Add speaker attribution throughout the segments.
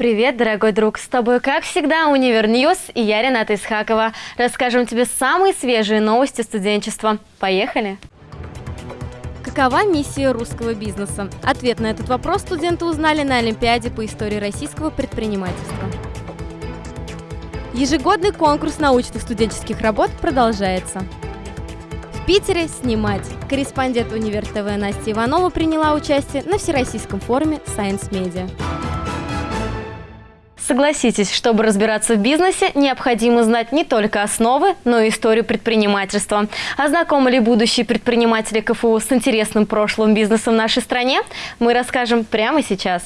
Speaker 1: Привет, дорогой друг! С тобой, как всегда, Универ News и я, Рената Исхакова. Расскажем тебе самые свежие новости студенчества. Поехали! Какова миссия русского бизнеса? Ответ на этот вопрос студенты узнали на Олимпиаде по истории российского предпринимательства. Ежегодный конкурс научных студенческих работ продолжается. В Питере снимать. Корреспондент Универ ТВ Настя Иванова приняла участие на Всероссийском форуме Science Media. Согласитесь, чтобы разбираться в бизнесе, необходимо знать не только основы, но и историю предпринимательства. А знакомы ли будущие предприниматели КФУ с интересным прошлым бизнесом в нашей стране, мы расскажем прямо сейчас.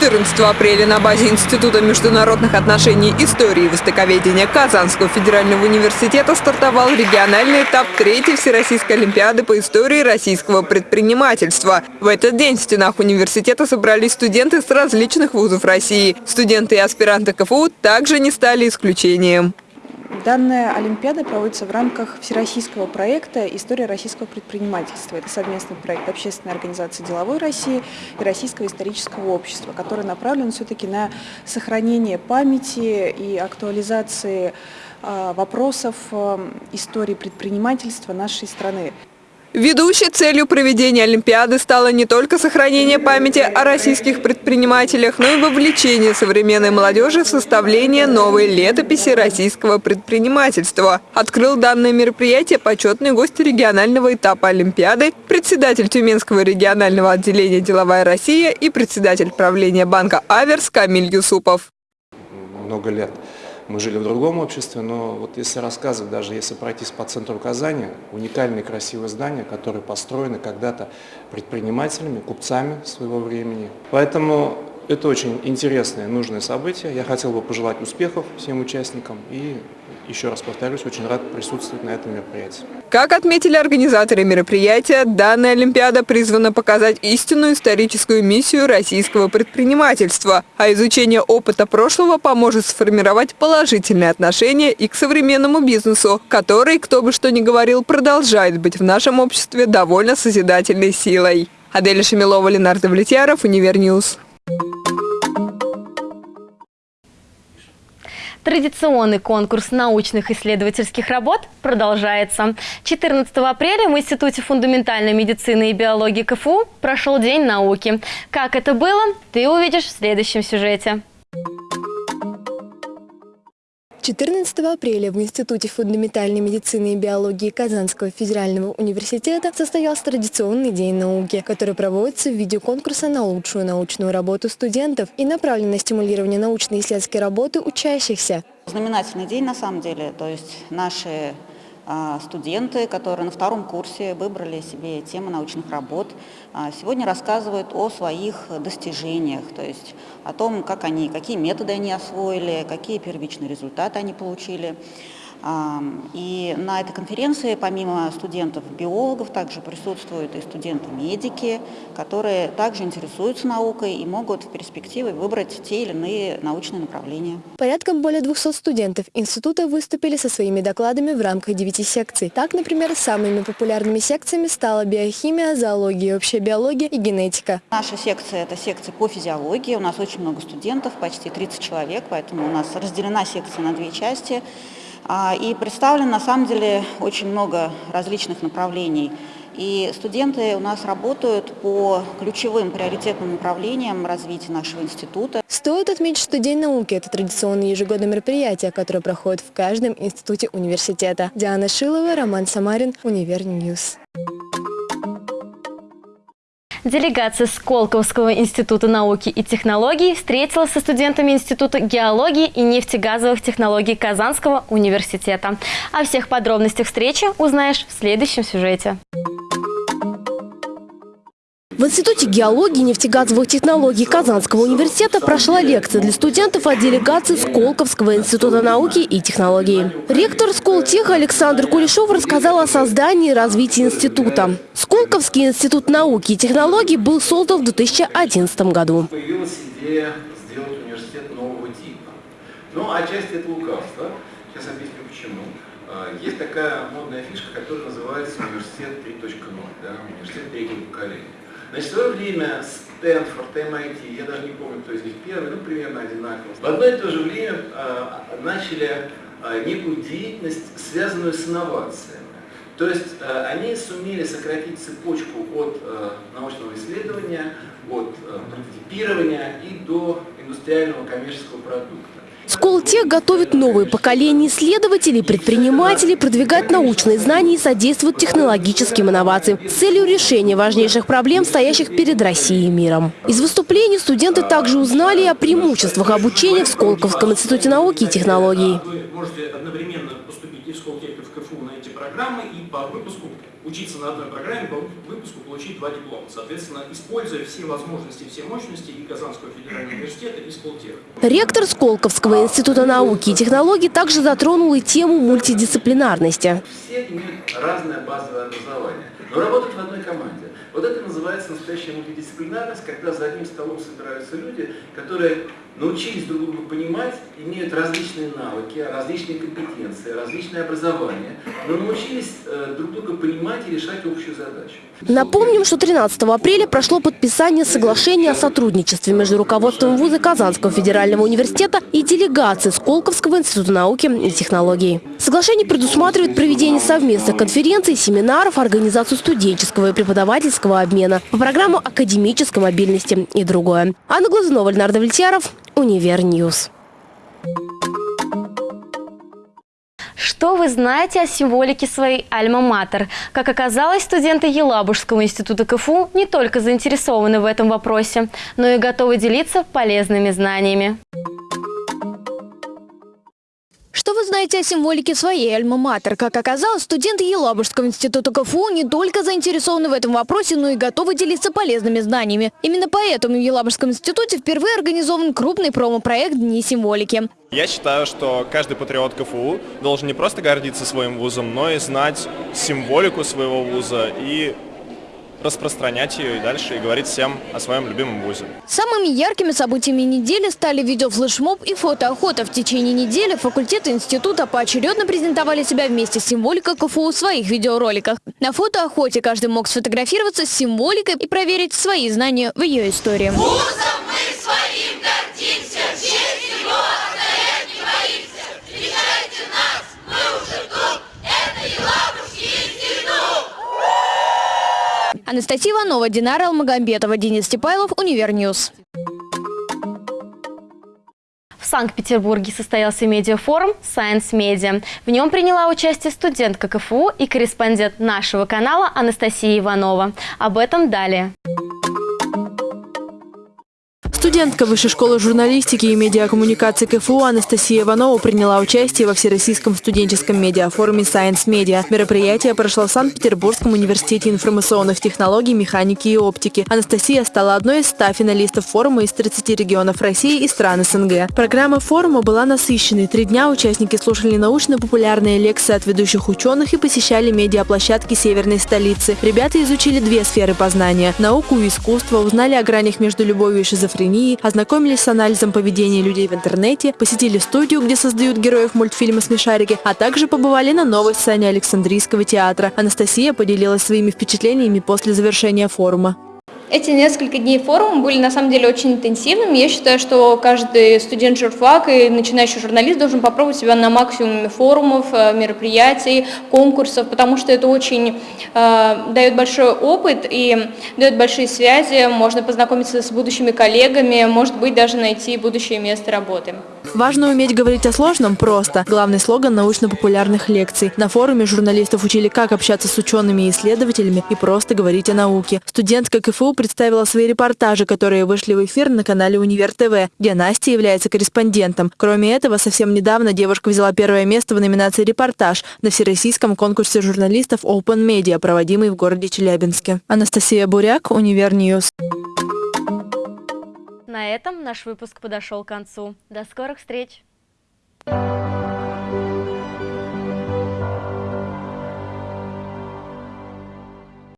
Speaker 2: 14 апреля на базе Института международных отношений истории и востоковедения Казанского федерального университета стартовал региональный этап третьей Всероссийской Олимпиады по истории российского предпринимательства. В этот день в стенах университета собрались студенты с различных вузов России. Студенты и аспиранты КФУ также не стали исключением.
Speaker 3: Данная Олимпиада проводится в рамках всероссийского проекта «История российского предпринимательства». Это совместный проект Общественной организации «Деловой России» и Российского исторического общества, который направлен все-таки на сохранение памяти и актуализации а, вопросов а, истории предпринимательства нашей страны.
Speaker 2: Ведущей целью проведения Олимпиады стало не только сохранение памяти о российских предпринимателях, но и вовлечение современной молодежи в составление новой летописи российского предпринимательства. Открыл данное мероприятие почетный гость регионального этапа Олимпиады, председатель Тюменского регионального отделения «Деловая Россия» и председатель правления банка «Аверс» Камиль Юсупов.
Speaker 4: Много лет мы жили в другом обществе, но вот если рассказывать, даже если пройтись по центру Казани, уникальные красивые здания, которые построены когда-то предпринимателями, купцами своего времени. Поэтому это очень интересное, нужное событие. Я хотел бы пожелать успехов всем участникам и еще раз повторюсь, очень рад присутствовать на этом мероприятии.
Speaker 2: Как отметили организаторы мероприятия, данная Олимпиада призвана показать истинную историческую миссию российского предпринимательства, а изучение опыта прошлого поможет сформировать положительные отношения и к современному бизнесу, который, кто бы что ни говорил, продолжает быть в нашем обществе довольно созидательной силой. Аделя Шамилова, Ленар Довлетьяров, Универ News.
Speaker 1: Традиционный конкурс научных исследовательских работ продолжается. 14 апреля в Институте фундаментальной медицины и биологии КФУ прошел День науки. Как это было, ты увидишь в следующем сюжете.
Speaker 5: 14 апреля в Институте фундаментальной медицины и биологии Казанского федерального университета состоялся традиционный День науки, который проводится в виде конкурса на лучшую научную работу студентов и направлен на стимулирование научно-исследовательской работы учащихся.
Speaker 6: Знаменательный день на самом деле, то есть наши студенты, которые на втором курсе выбрали себе темы научных работ, а, сегодня рассказывают о своих достижениях, то есть о том, как они, какие методы они освоили, какие первичные результаты они получили. И на этой конференции помимо студентов-биологов также присутствуют и студенты-медики, которые также интересуются наукой и могут в перспективе выбрать те или иные научные направления.
Speaker 5: Порядком более 200 студентов института выступили со своими докладами в рамках 9 секций. Так, например, самыми популярными секциями стала биохимия, зоология, общая биология и генетика.
Speaker 6: Наша секция – это секция по физиологии. У нас очень много студентов, почти 30 человек, поэтому у нас разделена секция на две части – и представлено на самом деле очень много различных направлений. И студенты у нас работают по ключевым приоритетным направлениям развития нашего института.
Speaker 5: Стоит отметить, что День науки – это традиционное ежегодное мероприятие, которое проходит в каждом институте университета. Диана Шилова, Роман Самарин, Универ News.
Speaker 1: Делегация Сколковского института науки и технологий встретилась со студентами Института геологии и нефтегазовых технологий Казанского университета. О всех подробностях встречи узнаешь в следующем сюжете.
Speaker 5: В Институте геологии и нефтегазовых технологий Казанского университета прошла лекция для студентов от делегации Сколковского института науки и технологий. Ректор Сколтеха Александр Кулешов рассказал о создании и развитии института. Сколковский институт науки и технологий был создан в 2011 году.
Speaker 7: Появилась идея сделать университет нового типа. Ну, отчасти это лукавство. Сейчас объясню почему. А, есть такая модная фишка, которая называется университет 3.0, да, университет третьего поколения. Значит, в свое время Стэнфорд, MIT, я даже не помню, кто из них первый, ну, примерно одинаково. В одно и то же время э, начали э, некую деятельность, связанную с инновациями. То есть э, они сумели сократить цепочку от э, научного исследования, от э, прототипирования и до индустриального коммерческого продукта.
Speaker 5: Сколтех готовит новые поколения исследователей, предпринимателей, продвигать научные знания и содействует технологическим инновациям с целью решения важнейших проблем, стоящих перед Россией и миром. Из выступлений студенты также узнали о преимуществах обучения в Сколковском институте науки и технологий.
Speaker 8: Вы можете одновременно поступить и в Сколтех, и в КФУ на эти программы, и по выпуску учиться на одной программе, по выпуску получить два диплома. Соответственно, используя все возможности, все мощности и Казанского федерального университета, и Сколтех.
Speaker 5: Ректор Сколковского института науки и технологий также затронул и тему мультидисциплинарности.
Speaker 7: Все имеют разное базовое образование, но работают в одной команде. Вот это называется настоящая мультидисциплинарность, когда за одним столом собираются люди, которые научились друг друга понимать, имеют различные навыки, различные компетенции, различное образование, но научились э, друг друга понимать и решать общую задачу.
Speaker 5: Напомним, что 13 апреля прошло подписание соглашения о сотрудничестве между руководством вуза Казанского федерального университета и делегацией Сколковского института науки и технологий. Соглашение предусматривает проведение совместных конференций, семинаров, организацию студенческого и преподавательского обмена по программу академической мобильности и другое. Анна Глазунова, Ленар Довлетьяров, Универ News.
Speaker 1: Что вы знаете о символике своей альма-матер? Как оказалось, студенты Елабужского института КФУ не только заинтересованы в этом вопросе, но и готовы делиться полезными знаниями.
Speaker 9: Что вы знаете о символике своей альма-матер? Как оказалось, студенты Елабужского института КФУ не только заинтересованы в этом вопросе, но и готовы делиться полезными знаниями. Именно поэтому в Елабужском институте впервые организован крупный промо-проект «Дни символики».
Speaker 10: Я считаю, что каждый патриот КФУ должен не просто гордиться своим вузом, но и знать символику своего вуза и распространять ее и дальше, и говорить всем о своем любимом вузе.
Speaker 9: Самыми яркими событиями недели стали видеофлешмоб и фотоохота. В течение недели факультеты института поочередно презентовали себя вместе с символикой КФУ в своих видеороликах. На фотоохоте каждый мог сфотографироваться с символикой и проверить свои знания в ее истории.
Speaker 11: Вузом мы своим гордимся, честь его оставлять не боимся. Встречайте нас, мы уже тут, это Елабужский институт.
Speaker 9: Анастасия Иванова, Динара Алмагамбетова, Денис Степайлов, Универ News.
Speaker 1: В Санкт-Петербурге состоялся медиафорум Science Media. В нем приняла участие студентка КФУ и корреспондент нашего канала Анастасия Иванова. Об этом далее.
Speaker 12: Студентка Высшей школы журналистики и медиакоммуникации КФУ Анастасия Иванова приняла участие во Всероссийском студенческом медиафоруме Science Media. Мероприятие прошло в Санкт-Петербургском университете информационных технологий, механики и оптики. Анастасия стала одной из 100 финалистов форума из 30 регионов России и стран СНГ. Программа форума была насыщенной. Три дня участники слушали научно-популярные лекции от ведущих ученых и посещали медиаплощадки северной столицы. Ребята изучили две сферы познания – науку и искусство, узнали о гранях между любовью и шизофренией, ознакомились с анализом поведения людей в интернете, посетили студию, где создают героев мультфильма «Смешарики», а также побывали на новой сцене Александрийского театра. Анастасия поделилась своими впечатлениями после завершения форума.
Speaker 13: Эти несколько дней форума были на самом деле очень интенсивными. Я считаю, что каждый студент журфак и начинающий журналист должен попробовать себя на максимуме форумов, э, мероприятий, конкурсов, потому что это очень э, дает большой опыт и дает большие связи, можно познакомиться с будущими коллегами, может быть даже найти будущее место работы.
Speaker 12: Важно уметь говорить о сложном просто. Главный слоган научно-популярных лекций. На форуме журналистов учили, как общаться с учеными и исследователями и просто говорить о науке. Студентка КФУ представила свои репортажи, которые вышли в эфир на канале Универ ТВ, где Настя является корреспондентом. Кроме этого, совсем недавно девушка взяла первое место в номинации «Репортаж» на всероссийском конкурсе журналистов Open Media, проводимый в городе Челябинске. Анастасия Буряк, Универ News.
Speaker 1: На этом наш выпуск подошел к концу. До скорых встреч! Thank you